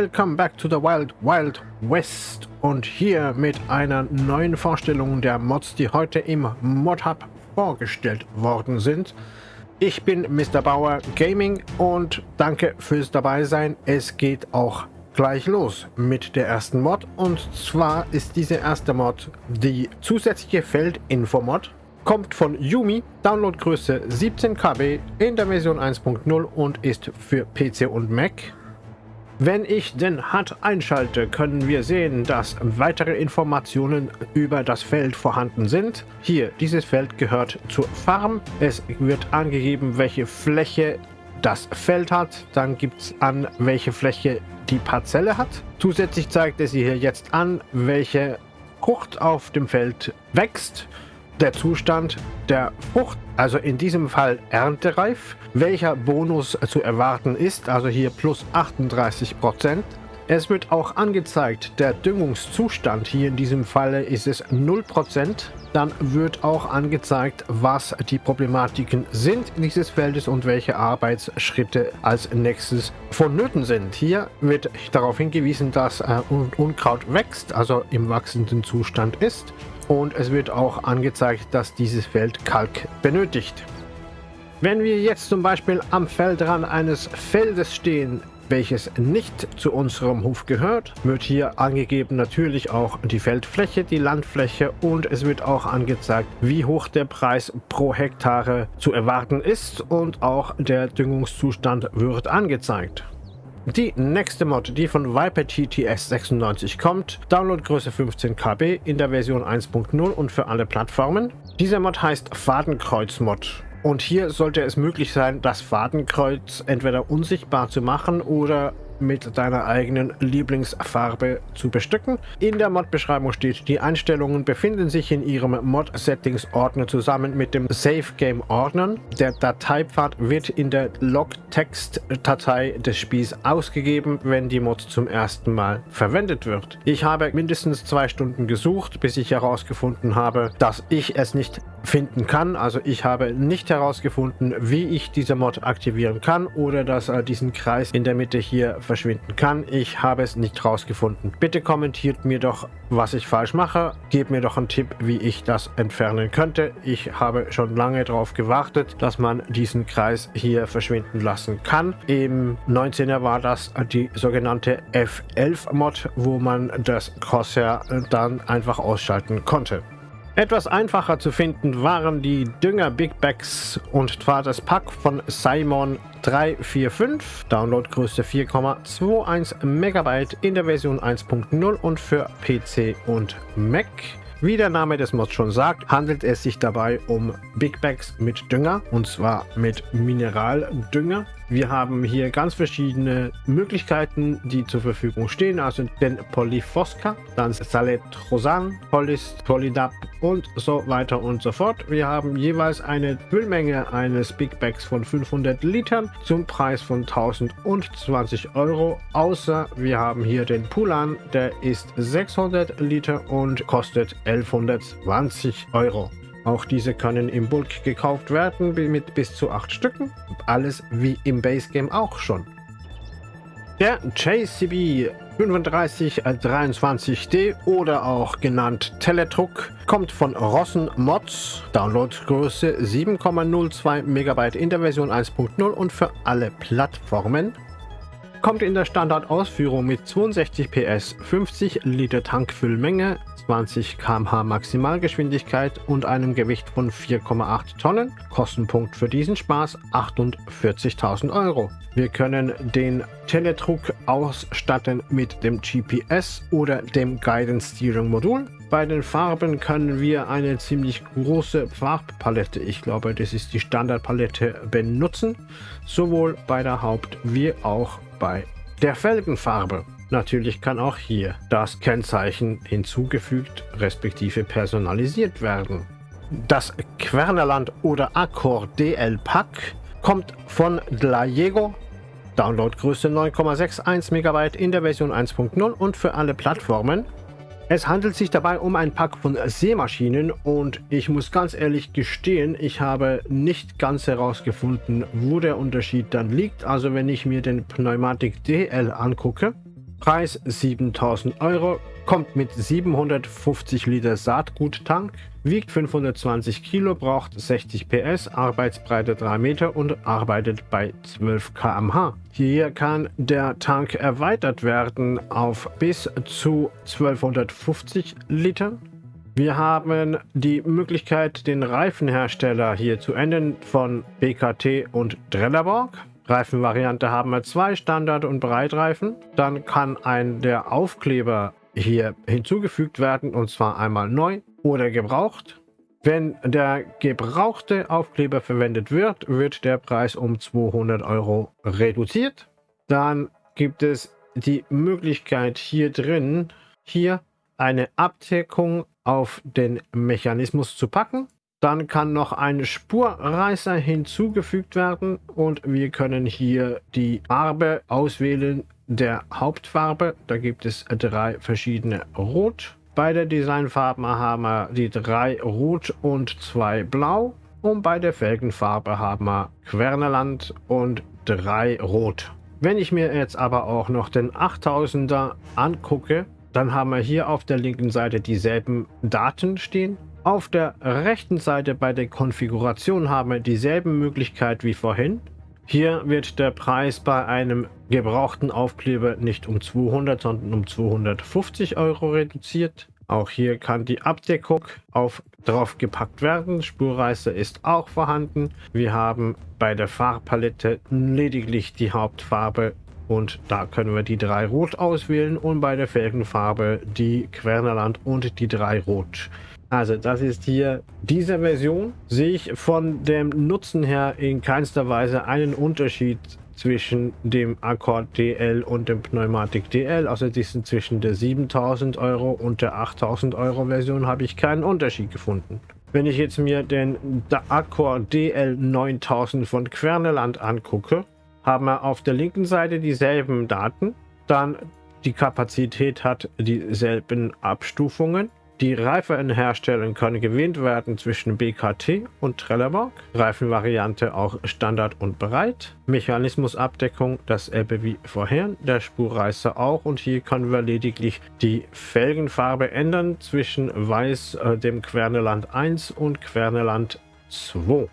welcome back to the Wild Wild West und hier mit einer neuen Vorstellung der Mods, die heute im Mod Hub vorgestellt worden sind. Ich bin Mr. Bauer Gaming und danke fürs dabei sein. Es geht auch gleich los mit der ersten Mod und zwar ist diese erste Mod die zusätzliche Feldinfo-Mod kommt von Yumi, Downloadgröße 17 KB in der Version 1.0 und ist für PC und Mac. Wenn ich den HUD einschalte, können wir sehen, dass weitere Informationen über das Feld vorhanden sind. Hier, dieses Feld gehört zur Farm. Es wird angegeben, welche Fläche das Feld hat. Dann gibt es an, welche Fläche die Parzelle hat. Zusätzlich zeigt es hier jetzt an, welche Frucht auf dem Feld wächst der Zustand der Frucht, also in diesem Fall erntereif, welcher Bonus zu erwarten ist, also hier plus 38 Prozent. Es wird auch angezeigt, der Düngungszustand, hier in diesem Falle ist es 0%. Dann wird auch angezeigt, was die Problematiken sind dieses Feldes und welche Arbeitsschritte als nächstes vonnöten sind. Hier wird darauf hingewiesen, dass äh, Unkraut wächst, also im wachsenden Zustand ist. Und es wird auch angezeigt, dass dieses Feld Kalk benötigt. Wenn wir jetzt zum Beispiel am Feldrand eines Feldes stehen, welches nicht zu unserem Hof gehört, wird hier angegeben natürlich auch die Feldfläche, die Landfläche und es wird auch angezeigt, wie hoch der Preis pro Hektare zu erwarten ist und auch der Düngungszustand wird angezeigt. Die nächste Mod, die von Viper TTS 96 kommt, Downloadgröße 15 KB in der Version 1.0 und für alle Plattformen. Dieser Mod heißt Fadenkreuz-Mod und hier sollte es möglich sein, das Fadenkreuz entweder unsichtbar zu machen oder mit deiner eigenen Lieblingsfarbe zu bestücken. In der Mod-Beschreibung steht, die Einstellungen befinden sich in ihrem Mod-Settings-Ordner zusammen mit dem Save-Game-Ordner. Der Dateipfad wird in der Log-Text-Datei des Spiels ausgegeben, wenn die Mod zum ersten Mal verwendet wird. Ich habe mindestens zwei Stunden gesucht, bis ich herausgefunden habe, dass ich es nicht finden kann. Also ich habe nicht herausgefunden, wie ich diese Mod aktivieren kann oder dass er diesen Kreis in der Mitte hier verschwinden kann. Ich habe es nicht herausgefunden. Bitte kommentiert mir doch, was ich falsch mache. Gebt mir doch einen Tipp, wie ich das entfernen könnte. Ich habe schon lange darauf gewartet, dass man diesen Kreis hier verschwinden lassen kann. Im 19er war das die sogenannte F11 Mod, wo man das Crosshair dann einfach ausschalten konnte. Etwas einfacher zu finden waren die Dünger Big Bags und zwar das Pack von Simon 345, Downloadgröße 4,21 MB in der Version 1.0 und für PC und Mac. Wie der Name des Mods schon sagt, handelt es sich dabei um Big Bags mit Dünger und zwar mit Mineraldünger. Wir haben hier ganz verschiedene Möglichkeiten, die zur Verfügung stehen. Also den Polyfosca, dann Saletrosan, Polis, Polydap und so weiter und so fort. Wir haben jeweils eine Füllmenge eines Big Bags von 500 Litern zum Preis von 1020 Euro. Außer wir haben hier den Pulan, der ist 600 Liter und kostet 1120 Euro. Auch diese können im Bulk gekauft werden mit bis zu 8 Stücken. Alles wie im Base Game auch schon. Der JCB 3523D oder auch genannt Teletruck kommt von Rossen Mods, Downloadgröße 7,02 MB in der Version 1.0 und für alle Plattformen kommt in der Standardausführung mit 62 PS, 50 Liter Tankfüllmenge, 20 km/h Maximalgeschwindigkeit und einem Gewicht von 4,8 Tonnen. Kostenpunkt für diesen Spaß 48.000 Euro. Wir können den Teletruck ausstatten mit dem GPS oder dem Guidance Steering Modul. Bei den Farben können wir eine ziemlich große Farbpalette, ich glaube das ist die Standardpalette, benutzen. Sowohl bei der Haupt- wie auch bei der Felgenfarbe. Natürlich kann auch hier das Kennzeichen hinzugefügt respektive personalisiert werden. Das Quernerland oder Accor DL Pack kommt von Dlajego, Downloadgröße 9,61 MB in der Version 1.0 und für alle Plattformen es handelt sich dabei um ein Pack von Seemaschinen und ich muss ganz ehrlich gestehen, ich habe nicht ganz herausgefunden, wo der Unterschied dann liegt. Also wenn ich mir den Pneumatik DL angucke, Preis 7000 Euro, kommt mit 750 Liter Saatguttank, wiegt 520 Kilo, braucht 60 PS, Arbeitsbreite 3 Meter und arbeitet bei 12 km/h. Hier kann der Tank erweitert werden auf bis zu 1250 Liter. Wir haben die Möglichkeit, den Reifenhersteller hier zu ändern von BKT und Trelleborg. Reifenvariante haben wir zwei Standard- und Breitreifen. Dann kann ein der Aufkleber hier hinzugefügt werden und zwar einmal neu oder gebraucht. Wenn der gebrauchte Aufkleber verwendet wird, wird der Preis um 200 Euro reduziert. Dann gibt es die Möglichkeit hier drin, hier eine Abdeckung auf den Mechanismus zu packen. Dann kann noch ein Spurreißer hinzugefügt werden und wir können hier die Farbe auswählen der Hauptfarbe. Da gibt es drei verschiedene Rot. Bei der Designfarben haben wir die drei Rot und zwei Blau. Und bei der Felgenfarbe haben wir Querneland und drei Rot. Wenn ich mir jetzt aber auch noch den 8000er angucke, dann haben wir hier auf der linken Seite dieselben Daten stehen. Auf der rechten Seite bei der Konfiguration haben wir dieselben Möglichkeit wie vorhin. Hier wird der Preis bei einem gebrauchten Aufkleber nicht um 200, sondern um 250 Euro reduziert. Auch hier kann die Abdeckung auf, drauf gepackt werden. Spurreißer ist auch vorhanden. Wir haben bei der Farbpalette lediglich die Hauptfarbe und da können wir die drei Rot auswählen und bei der Felgenfarbe die Quernerland und die drei Rot. Also das ist hier diese Version. Sehe ich von dem Nutzen her in keinster Weise einen Unterschied zwischen dem Accord DL und dem Pneumatik DL. Diesen zwischen der 7000 Euro und der 8000 Euro Version habe ich keinen Unterschied gefunden. Wenn ich jetzt mir den Accord DL 9000 von Querneland angucke, haben wir auf der linken Seite dieselben Daten. Dann die Kapazität hat dieselben Abstufungen. Die Reifenhersteller können gewählt werden zwischen BKT und Trelleborg. Reifenvariante auch Standard und Breit. Mechanismusabdeckung dasselbe wie vorher. Der Spurreißer auch. Und hier können wir lediglich die Felgenfarbe ändern zwischen Weiß, äh, dem Querneland 1 und Querneland 2.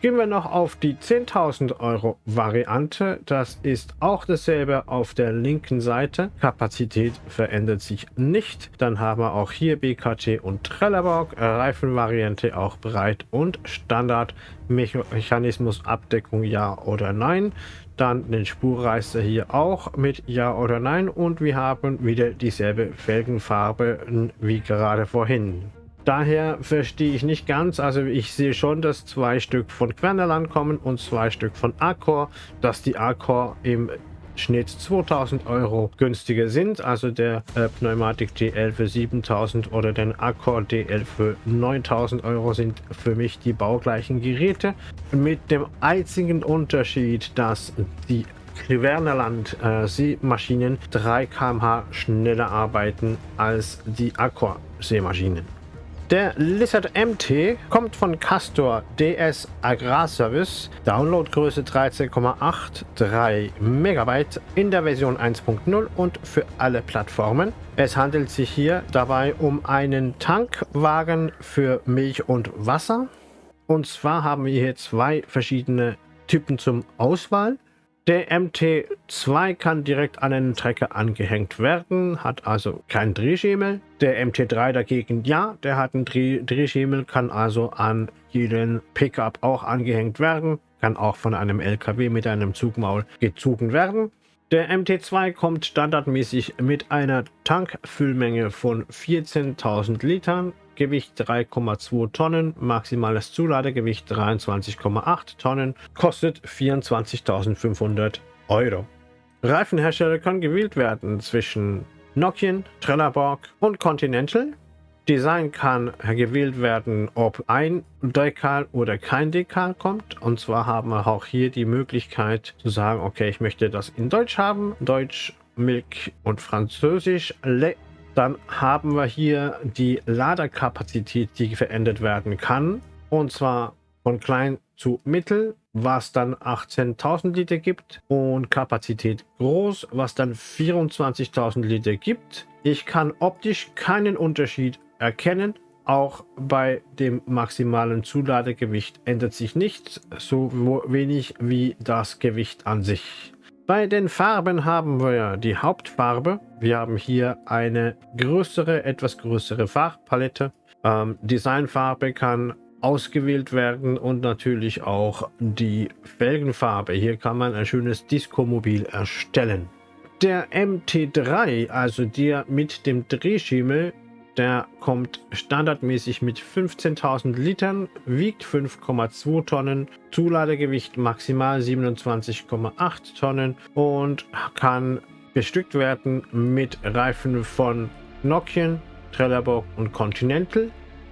Gehen wir noch auf die 10.000 Euro Variante. Das ist auch dasselbe auf der linken Seite. Kapazität verändert sich nicht. Dann haben wir auch hier BKT und Trelleborg. Reifenvariante auch breit und Standard. Mechanismus Abdeckung ja oder nein. Dann den Spurreißer hier auch mit ja oder nein. Und wir haben wieder dieselbe Felgenfarbe wie gerade vorhin. Daher verstehe ich nicht ganz, also ich sehe schon, dass zwei Stück von Quernerland kommen und zwei Stück von Accor, dass die Accor im Schnitt 2000 Euro günstiger sind, also der äh, Pneumatik DL für 7000 oder den Accor DL für 9000 Euro sind für mich die baugleichen Geräte. Mit dem einzigen Unterschied, dass die Quernerland äh, Seemaschinen 3 km/h schneller arbeiten als die Accor Seemaschinen. Der Lizard MT kommt von Castor DS Agrarservice, Downloadgröße 13,83 MB in der Version 1.0 und für alle Plattformen. Es handelt sich hier dabei um einen Tankwagen für Milch und Wasser. Und zwar haben wir hier zwei verschiedene Typen zum Auswahl. Der MT2 kann direkt an einen Trecker angehängt werden, hat also keinen Drehschemel. Der MT3 dagegen ja, der hat einen Dreh Drehschemel, kann also an jeden Pickup auch angehängt werden, kann auch von einem LKW mit einem Zugmaul gezogen werden. Der MT2 kommt standardmäßig mit einer Tankfüllmenge von 14.000 Litern Gewicht 3,2 Tonnen, maximales Zuladegewicht 23,8 Tonnen, kostet 24.500 Euro. Reifenhersteller kann gewählt werden zwischen Nokian, Trelleborg und Continental. Design kann gewählt werden, ob ein Dekal oder kein Dekal kommt. Und zwar haben wir auch hier die Möglichkeit zu sagen, okay, ich möchte das in Deutsch haben. Deutsch, Milk und Französisch. Le dann haben wir hier die Laderkapazität, die verändert werden kann. Und zwar von klein zu mittel, was dann 18.000 Liter gibt und Kapazität groß, was dann 24.000 Liter gibt. Ich kann optisch keinen Unterschied erkennen. Auch bei dem maximalen Zuladegewicht ändert sich nichts, so wenig wie das Gewicht an sich. Bei den Farben haben wir die Hauptfarbe. Wir haben hier eine größere, etwas größere Farbpalette. Ähm, Designfarbe kann ausgewählt werden und natürlich auch die Felgenfarbe. Hier kann man ein schönes Disco-Mobil erstellen. Der MT3, also der mit dem Drehschimmel, der kommt standardmäßig mit 15.000 Litern, wiegt 5,2 Tonnen, Zuladegewicht maximal 27,8 Tonnen und kann bestückt werden mit Reifen von Nokian, Trelleborg und Continental.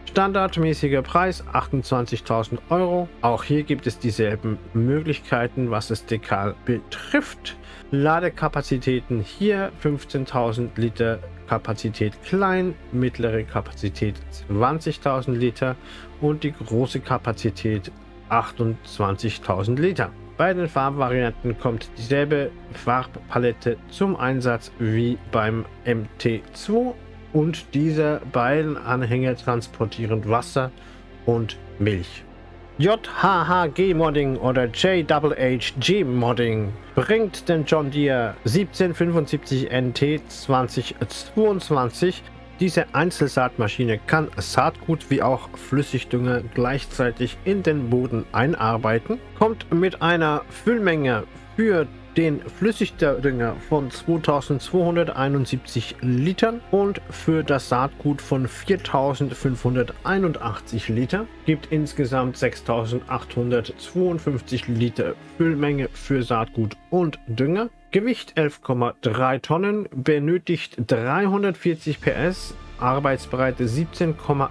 Standardmäßiger Preis 28.000 Euro. Auch hier gibt es dieselben Möglichkeiten, was das Dekal betrifft. Ladekapazitäten hier 15.000 Liter Kapazität klein, mittlere Kapazität 20.000 Liter und die große Kapazität 28.000 Liter. Bei den Farbvarianten kommt dieselbe Farbpalette zum Einsatz wie beim MT2 und diese beiden Anhänger transportieren Wasser und Milch. JHHG Modding oder JHHG Modding bringt den John Deere 1775 NT 2022. Diese Einzelsaatmaschine kann Saatgut wie auch Flüssigdünger gleichzeitig in den Boden einarbeiten, kommt mit einer Füllmenge für den Flüssigdünger von 2271 Litern und für das Saatgut von 4581 Liter. Gibt insgesamt 6852 Liter Füllmenge für Saatgut und Dünger. Gewicht 11,3 Tonnen, benötigt 340 PS, Arbeitsbreite 17,8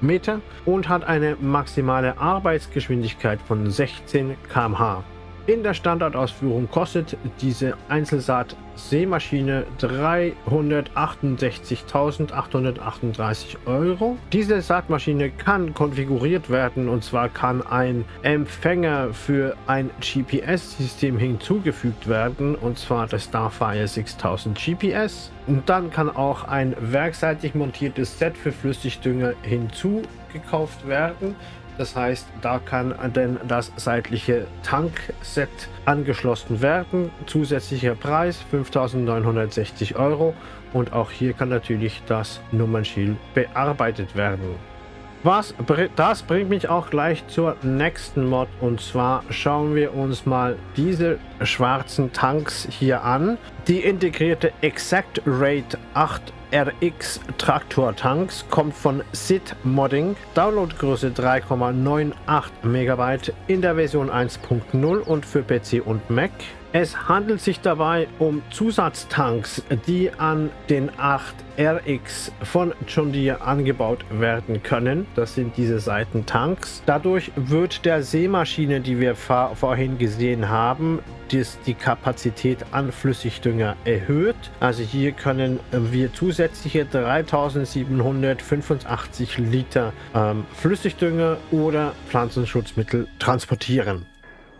Meter und hat eine maximale Arbeitsgeschwindigkeit von 16 km/h. In der Standardausführung kostet diese Einzelsaat-Sämaschine 368.838 Euro. Diese Saatmaschine kann konfiguriert werden und zwar kann ein Empfänger für ein GPS-System hinzugefügt werden und zwar das Starfire 6000 GPS. Und dann kann auch ein werkseitig montiertes Set für Flüssigdünger hinzugekauft werden. Das heißt, da kann dann das seitliche Tankset angeschlossen werden. Zusätzlicher Preis 5.960 Euro und auch hier kann natürlich das Nummernschild bearbeitet werden. Was, das bringt mich auch gleich zur nächsten Mod und zwar schauen wir uns mal diese schwarzen Tanks hier an. Die integrierte Exact Rate 8 RX Traktor Tanks kommt von SID Modding, Downloadgröße 3,98 MB in der Version 1.0 und für PC und Mac. Es handelt sich dabei um Zusatztanks, die an den 8RX von John Deere angebaut werden können. Das sind diese Seitentanks. Dadurch wird der Seemaschine, die wir vorhin gesehen haben, die Kapazität an Flüssigdünger erhöht. Also hier können wir zusätzliche 3785 Liter ähm, Flüssigdünger oder Pflanzenschutzmittel transportieren.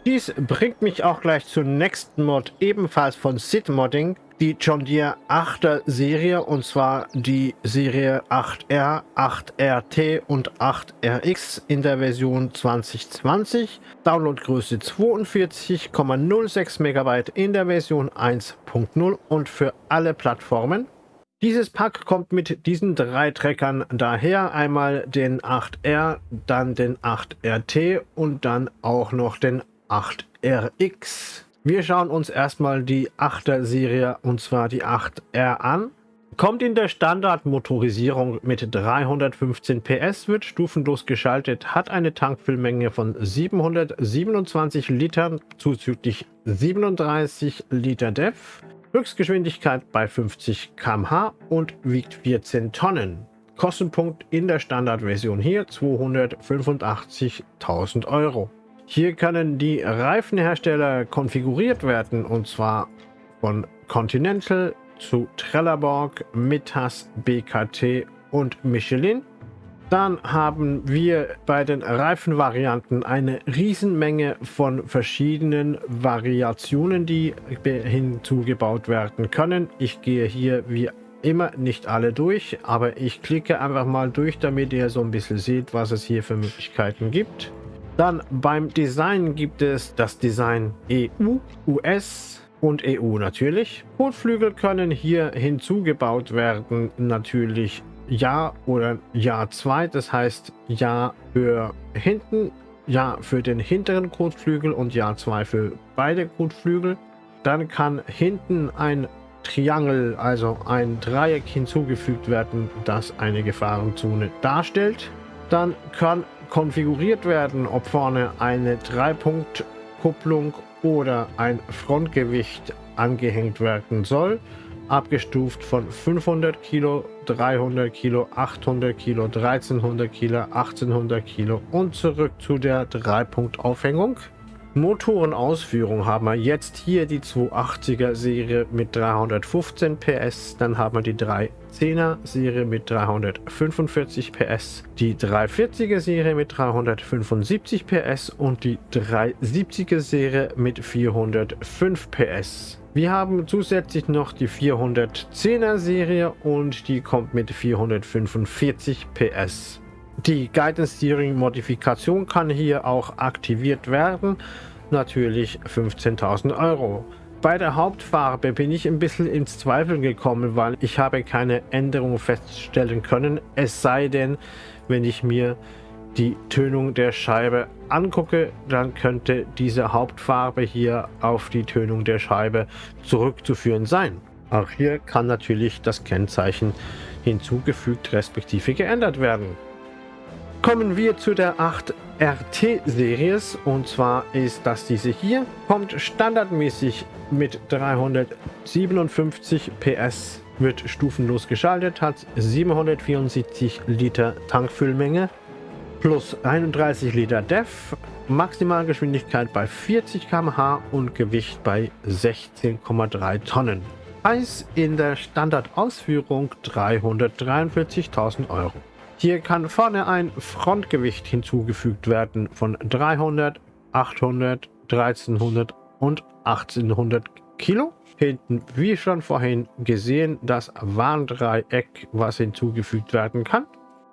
Dies bringt mich auch gleich zur nächsten Mod, ebenfalls von Sid Modding, die John Deere 8er Serie und zwar die Serie 8R, 8RT und 8RX in der Version 2020. Downloadgröße 42,06 MB in der Version 1.0 und für alle Plattformen. Dieses Pack kommt mit diesen drei Treckern daher. Einmal den 8R, dann den 8RT und dann auch noch den 8RX. Wir schauen uns erstmal die 8er Serie und zwar die 8R an. Kommt in der Standardmotorisierung mit 315 PS, wird stufenlos geschaltet, hat eine Tankfüllmenge von 727 Litern zuzüglich 37 Liter DEF, Höchstgeschwindigkeit bei 50 km/h und wiegt 14 Tonnen. Kostenpunkt in der Standardversion hier 285.000 Euro. Hier können die Reifenhersteller konfiguriert werden und zwar von Continental zu Trelleborg, Mittas, BKT und Michelin. Dann haben wir bei den Reifenvarianten eine Riesenmenge von verschiedenen Variationen, die hinzugebaut werden können. Ich gehe hier wie immer nicht alle durch, aber ich klicke einfach mal durch, damit ihr so ein bisschen seht, was es hier für Möglichkeiten gibt. Dann beim Design gibt es das Design EU, US und EU natürlich. Kotflügel können hier hinzugebaut werden, natürlich Ja oder Ja 2, das heißt Ja für hinten, Ja für den hinteren Kotflügel und Ja 2 für beide Kotflügel. Dann kann hinten ein Triangel, also ein Dreieck hinzugefügt werden, das eine Gefahrenzone darstellt. Dann kann konfiguriert werden, ob vorne eine Dreipunkt-Kupplung oder ein Frontgewicht angehängt werden soll. Abgestuft von 500 Kilo, 300 Kilo, 800 Kilo, 1300 Kilo, 1800 Kilo und zurück zu der Dreipunkt-Aufhängung. Motorenausführung haben wir jetzt hier die 280er Serie mit 315 PS, dann haben wir die 310er Serie mit 345 PS, die 340er Serie mit 375 PS und die 370er Serie mit 405 PS. Wir haben zusätzlich noch die 410er Serie und die kommt mit 445 PS. Die Guidance Steering Modifikation kann hier auch aktiviert werden. Natürlich 15.000 Euro. Bei der Hauptfarbe bin ich ein bisschen ins Zweifeln gekommen, weil ich habe keine Änderung feststellen können. Es sei denn, wenn ich mir die Tönung der Scheibe angucke, dann könnte diese Hauptfarbe hier auf die Tönung der Scheibe zurückzuführen sein. Auch hier kann natürlich das Kennzeichen hinzugefügt respektive geändert werden. Kommen wir zu der 8 RT Series und zwar ist das diese hier. Kommt standardmäßig mit 357 PS, wird stufenlos geschaltet, hat 774 Liter Tankfüllmenge plus 31 Liter DEF, Maximalgeschwindigkeit bei 40 km/h und Gewicht bei 16,3 Tonnen. Preis in der Standardausführung 343.000 Euro. Hier kann vorne ein Frontgewicht hinzugefügt werden von 300, 800, 1300 und 1800 Kilo. Hinten, wie schon vorhin gesehen, das Warndreieck, was hinzugefügt werden kann.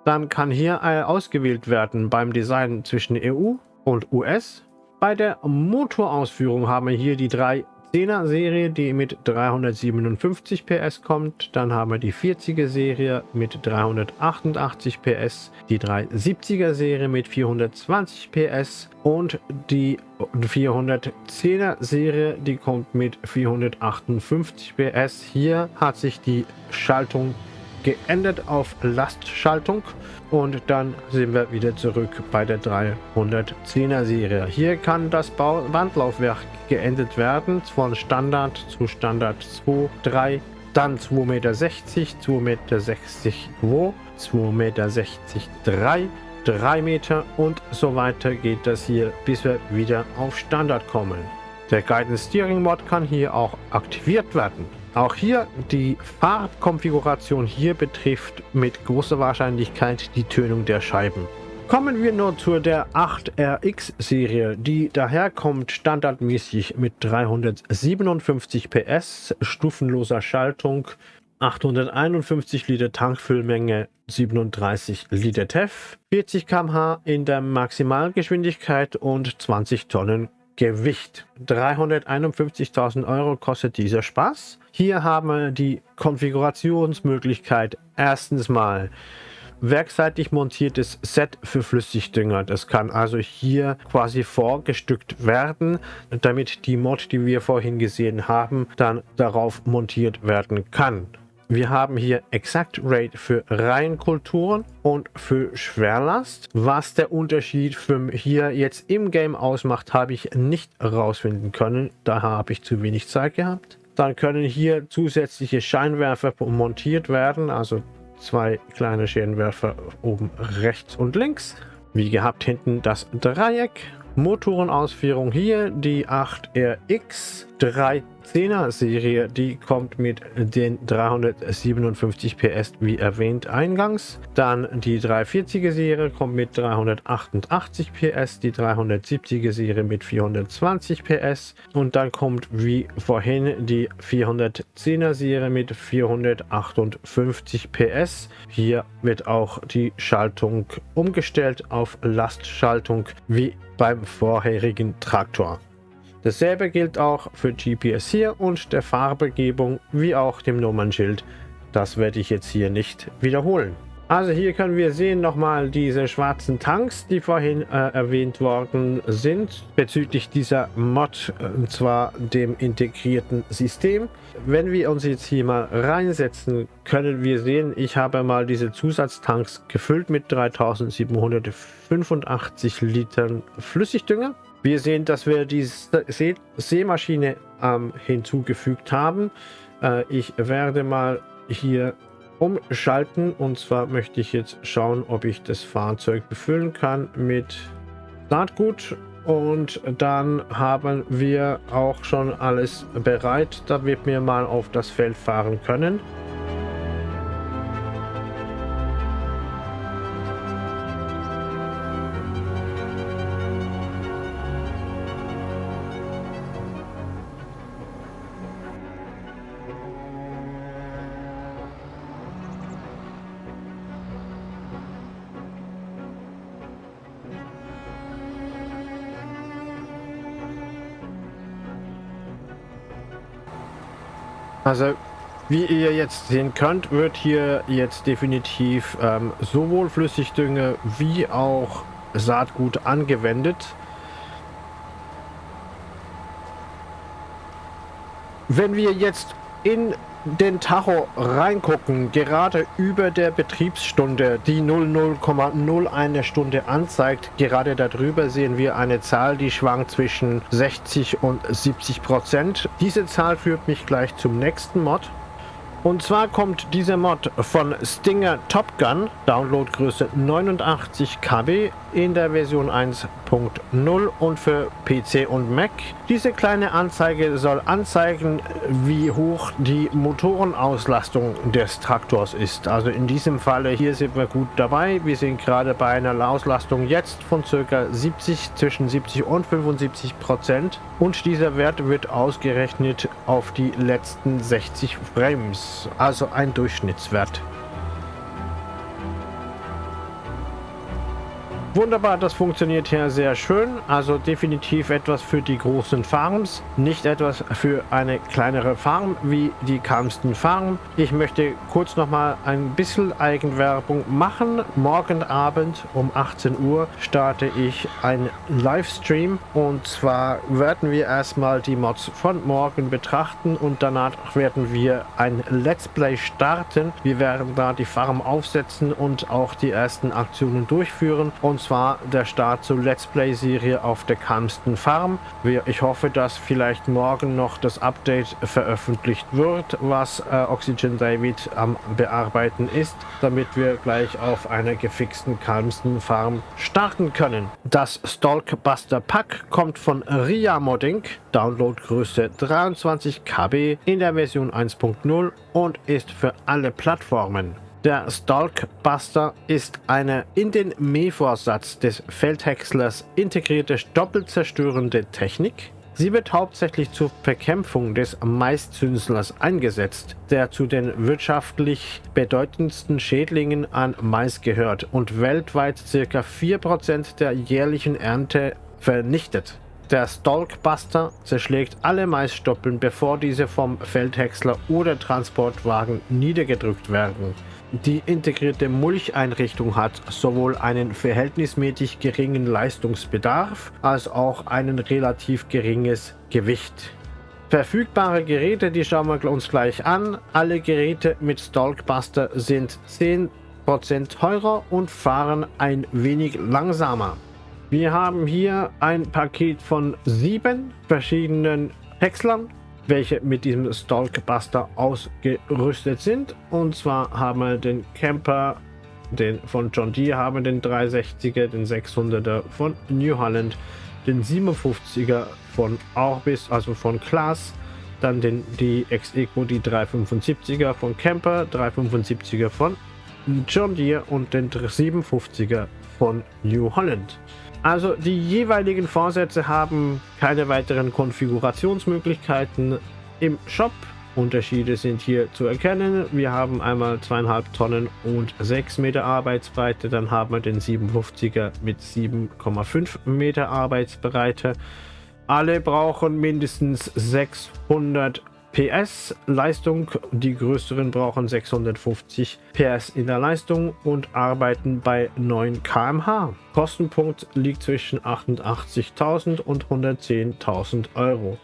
Dann kann hier ausgewählt werden beim Design zwischen EU und US. Bei der Motorausführung haben wir hier die drei 10er Serie, die mit 357 PS kommt. Dann haben wir die 40er Serie mit 388 PS, die 370er Serie mit 420 PS und die 410er Serie, die kommt mit 458 PS. Hier hat sich die Schaltung geändert auf Lastschaltung und dann sind wir wieder zurück bei der 310er Serie. Hier kann das Bau Wandlaufwerk geändert werden von Standard zu Standard 2, 3, dann 2,60 Meter, 2,60 Meter, 2,60 Meter, 3, 3 Meter und so weiter geht das hier, bis wir wieder auf Standard kommen. Der Guidance Steering Mod kann hier auch aktiviert werden. Auch hier die Farbkonfiguration hier betrifft mit großer Wahrscheinlichkeit die Tönung der Scheiben. Kommen wir nur zu der 8RX Serie, die daherkommt standardmäßig mit 357 PS, stufenloser Schaltung, 851 Liter Tankfüllmenge, 37 Liter TEF, 40 km/h in der Maximalgeschwindigkeit und 20 Tonnen Gewicht. 351.000 Euro kostet dieser Spaß. Hier haben wir die Konfigurationsmöglichkeit. Erstens mal werkseitig montiertes Set für Flüssigdünger. Das kann also hier quasi vorgestückt werden, damit die Mod, die wir vorhin gesehen haben, dann darauf montiert werden kann. Wir haben hier Exact Rate für Reihenkulturen und für Schwerlast. Was der Unterschied für hier jetzt im Game ausmacht, habe ich nicht herausfinden können. Da habe ich zu wenig Zeit gehabt. Dann können hier zusätzliche Scheinwerfer montiert werden, also zwei kleine Scheinwerfer oben rechts und links. Wie gehabt hinten das Dreieck Motorenausführung hier, die 8RX 310er Serie, die kommt mit den 357 PS wie erwähnt eingangs. Dann die 340er Serie kommt mit 388 PS, die 370er Serie mit 420 PS und dann kommt wie vorhin die 410er Serie mit 458 PS. Hier wird auch die Schaltung umgestellt auf Lastschaltung wie beim vorherigen Traktor. Dasselbe gilt auch für GPS hier und der Farbegebung wie auch dem Nummernschild. Das werde ich jetzt hier nicht wiederholen. Also hier können wir sehen nochmal diese schwarzen Tanks, die vorhin äh, erwähnt worden sind, bezüglich dieser Mod, und zwar dem integrierten System. Wenn wir uns jetzt hier mal reinsetzen, können wir sehen, ich habe mal diese Zusatztanks gefüllt mit 3785 Litern Flüssigdünger. Wir sehen, dass wir die See Seemaschine ähm, hinzugefügt haben. Äh, ich werde mal hier umschalten und zwar möchte ich jetzt schauen, ob ich das Fahrzeug befüllen kann mit Saatgut und dann haben wir auch schon alles bereit, damit wir mal auf das Feld fahren können. Also wie ihr jetzt sehen könnt, wird hier jetzt definitiv ähm, sowohl Flüssigdünge wie auch Saatgut angewendet. Wenn wir jetzt in den Tacho reingucken, gerade über der Betriebsstunde, die 00,01 Stunde anzeigt, gerade darüber sehen wir eine Zahl, die schwankt zwischen 60 und 70 Prozent. Diese Zahl führt mich gleich zum nächsten Mod. Und zwar kommt dieser Mod von Stinger Top Gun, Downloadgröße 89 KB in der Version 1.0 und für PC und Mac. Diese kleine Anzeige soll anzeigen, wie hoch die Motorenauslastung des Traktors ist. Also in diesem Falle hier sind wir gut dabei. Wir sind gerade bei einer Auslastung jetzt von ca. 70, zwischen 70 und 75 Prozent. Und dieser Wert wird ausgerechnet auf die letzten 60 Frames, also ein Durchschnittswert. Wunderbar, das funktioniert hier sehr schön. Also definitiv etwas für die großen Farms, nicht etwas für eine kleinere Farm wie die Kalmsten Farm. Ich möchte kurz noch mal ein bisschen Eigenwerbung machen. Morgen Abend um 18 Uhr starte ich einen Livestream und zwar werden wir erstmal die Mods von morgen betrachten und danach werden wir ein Let's Play starten. Wir werden da die Farm aufsetzen und auch die ersten Aktionen durchführen und zwar der Start zur Let's Play Serie auf der Kalmsten Farm. Ich hoffe, dass vielleicht morgen noch das Update veröffentlicht wird, was äh, Oxygen David am bearbeiten ist, damit wir gleich auf einer gefixten Kalmsten Farm starten können. Das Stalkbuster Pack kommt von Ria Modding, Downloadgröße 23 KB in der Version 1.0 und ist für alle Plattformen. Der Stalkbuster ist eine in den Mähvorsatz des Feldhäckslers integrierte doppelzerstörende Technik. Sie wird hauptsächlich zur Bekämpfung des Maiszünslers eingesetzt, der zu den wirtschaftlich bedeutendsten Schädlingen an Mais gehört und weltweit ca. 4% der jährlichen Ernte vernichtet. Der Stalkbuster zerschlägt alle Maisstoppeln, bevor diese vom Feldhäcksler oder Transportwagen niedergedrückt werden. Die integrierte Mulcheinrichtung hat sowohl einen verhältnismäßig geringen Leistungsbedarf als auch ein relativ geringes Gewicht. Verfügbare Geräte, die schauen wir uns gleich an. Alle Geräte mit Stalkbuster sind 10% teurer und fahren ein wenig langsamer. Wir haben hier ein Paket von sieben verschiedenen Häckslern welche mit diesem Stalkbuster ausgerüstet sind. Und zwar haben wir den Camper den von John Deere haben, den 360er, den 600er von New Holland, den 57er von Orbis, also von Klaas, dann den die Ex-Eco, die 375er von Camper, 375er von John Deere und den 57er von New Holland. Also die jeweiligen Vorsätze haben keine weiteren Konfigurationsmöglichkeiten im Shop. Unterschiede sind hier zu erkennen. Wir haben einmal zweieinhalb Tonnen und 6 Meter Arbeitsbreite. Dann haben wir den 57er mit 7,5 Meter Arbeitsbreite. Alle brauchen mindestens 600 PS Leistung. Die größeren brauchen 650 PS in der Leistung und arbeiten bei 9 km/h. Kostenpunkt liegt zwischen 88.000 und 110.000 Euro.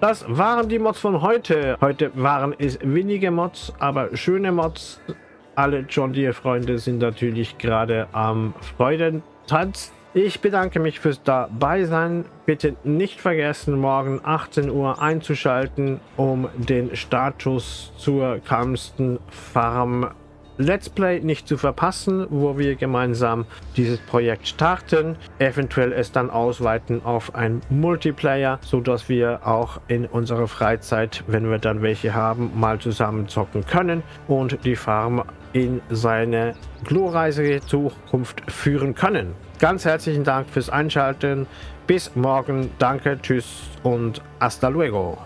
Das waren die Mods von heute. Heute waren es wenige Mods, aber schöne Mods. Alle John Deere Freunde sind natürlich gerade am Freudentanz. Ich bedanke mich fürs Dabeisein. Bitte nicht vergessen, morgen 18 Uhr einzuschalten, um den Status zur Kamsten Farm Let's Play nicht zu verpassen, wo wir gemeinsam dieses Projekt starten, eventuell es dann ausweiten auf ein Multiplayer, so dass wir auch in unserer Freizeit, wenn wir dann welche haben, mal zusammen zocken können und die Farm in seine glorreiche Zukunft führen können. Ganz herzlichen Dank fürs Einschalten. Bis morgen. Danke, tschüss und hasta luego.